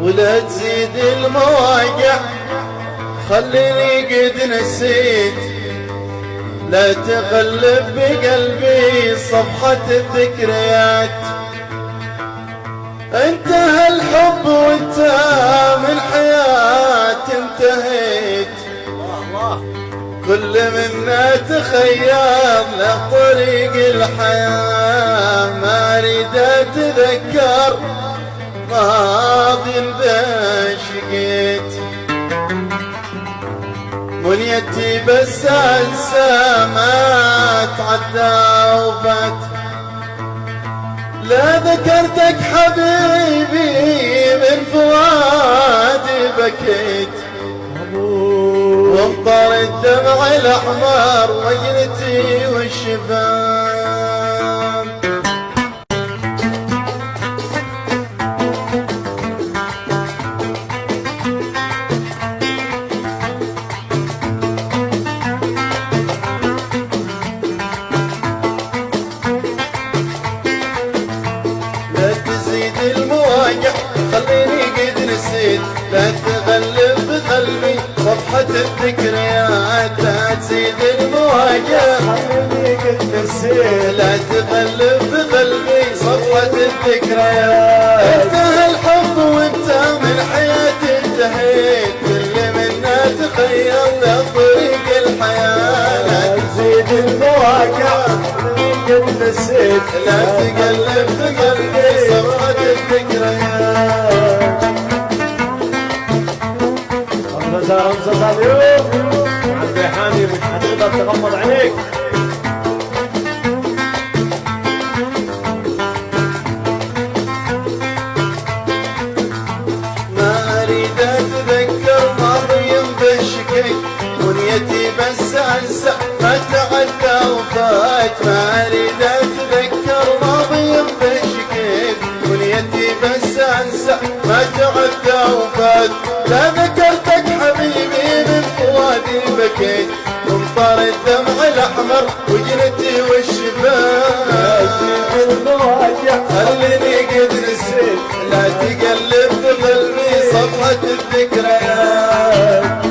ولا تزيد المواقع خليني قد نسيت. لا تقلب بقلبي صفحة الذكريات. انتهى الحب وأنت من حياتي انتهيت. كل منا تخيل لطريق الحياة ما أريد أتذكر. ماضي بشقيت منيتي بس أنسى ما وفات. لا ذكرتك حبيبي من فؤادي بكيت. وامطر الدمع الأحمر وجنتي والشباب المواجع خليني قد نسيت لا تغلب بقلبي صفحة الذكريات لا تزيد المواجع خليني قد نسيت لا تغلب صفحة الذكريات نسيت لا تقلب بقلبي صفحة الذكريات رمزة رمزة اليوم عبد حامي مش حتقدر تغمض عينيك. ما أريد أتذكر ماضي بشكي بنيتي بس أنسى ما تعدى وفات ما انسى ما تعدى وفات لا ذكرتك حبيبي من فؤادي بكيت. ومطر الدمع الأحمر وجنتي المواقع خليني قد نسيت لا تقلب بقلبي صفحة الذكريات.